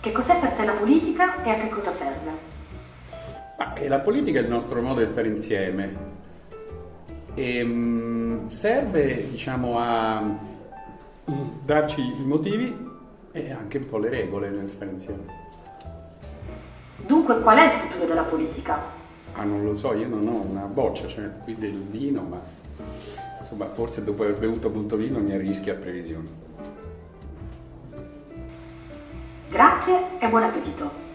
Che cos'è per te la politica e a che cosa serve? Ma, la politica è il nostro modo di stare insieme. E, um, serve, diciamo, a darci i motivi e anche un po' le regole nel stare insieme. Dunque qual è il futuro della politica? Ah, non lo so, io non ho una boccia, cioè qui del vino, ma insomma forse dopo aver bevuto molto vino mi arrischia a previsioni. Grazie e buon appetito!